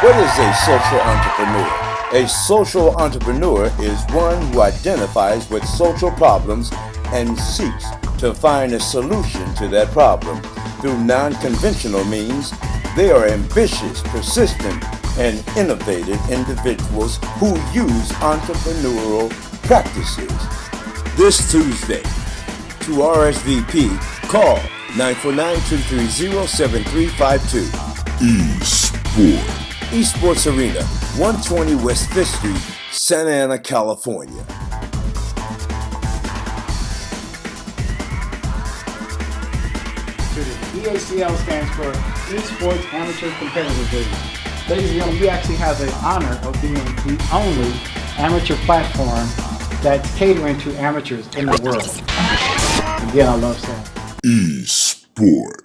What is a social entrepreneur? A social entrepreneur is one who identifies with social problems and seeks to find a solution to that problem through non-conventional means. They are ambitious, persistent, and innovative individuals who use entrepreneurial practices. This Tuesday, to RSVP, call 949-230-7352. E-sport. Esports Arena, 120 West 5th Street, Santa Ana, California. EACL stands for Esports Amateur Competitive League. Ladies and gentlemen, we actually have the honor of being the only amateur platform that's catering to amateurs in the world. Again, I love saying. E-sport.